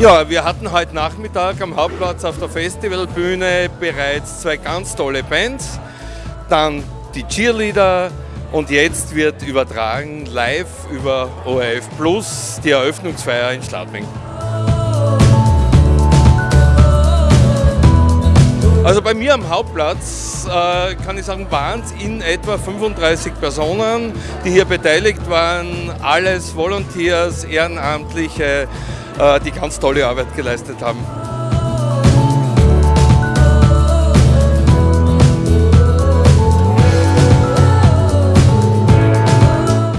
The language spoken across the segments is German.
Ja, wir hatten heute Nachmittag am Hauptplatz auf der Festivalbühne bereits zwei ganz tolle Bands, dann die Cheerleader und jetzt wird übertragen live über ORF Plus die Eröffnungsfeier in Schladming. Also bei mir am Hauptplatz äh, kann ich sagen, waren es in etwa 35 Personen, die hier beteiligt waren. Alles Volunteers, Ehrenamtliche, die ganz tolle Arbeit geleistet haben.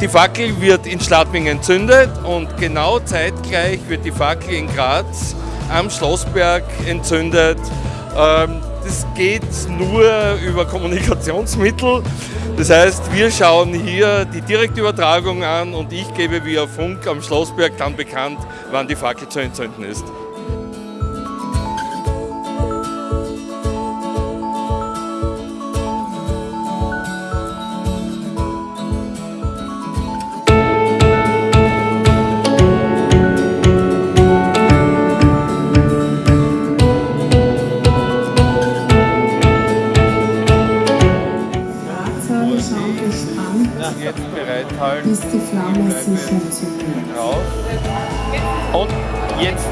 Die Fackel wird in Schladming entzündet und genau zeitgleich wird die Fackel in Graz am Schlossberg entzündet. Ähm, das geht nur über Kommunikationsmittel. Das heißt, wir schauen hier die Direktübertragung an und ich gebe via Funk am Schlossberg dann bekannt, wann die Fackel zu entzünden ist. schau dich an, bis die Flamme sich entzündet. Und jetzt